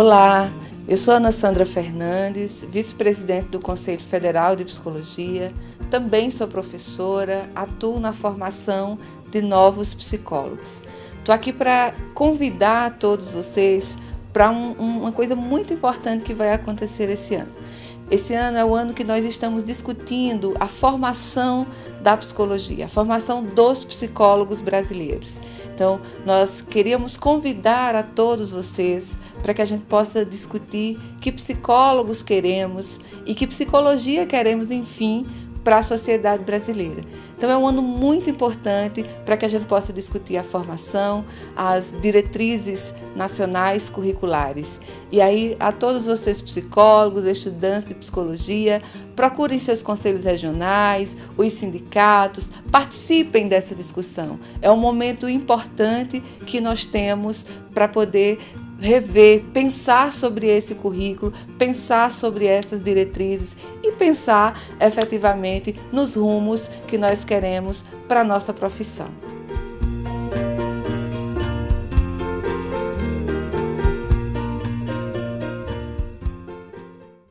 Olá, eu sou Ana Sandra Fernandes, vice-presidente do Conselho Federal de Psicologia, também sou professora, atuo na formação de novos psicólogos. Estou aqui para convidar todos vocês para um, uma coisa muito importante que vai acontecer esse ano. Esse ano é o ano que nós estamos discutindo a formação da psicologia, a formação dos psicólogos brasileiros. Então, nós queríamos convidar a todos vocês para que a gente possa discutir que psicólogos queremos e que psicologia queremos, enfim, para a sociedade brasileira. Então é um ano muito importante para que a gente possa discutir a formação, as diretrizes nacionais curriculares. E aí a todos vocês psicólogos, estudantes de psicologia, procurem seus conselhos regionais, os sindicatos, participem dessa discussão. É um momento importante que nós temos para poder rever, pensar sobre esse currículo, pensar sobre essas diretrizes e pensar efetivamente nos rumos que nós queremos para a nossa profissão.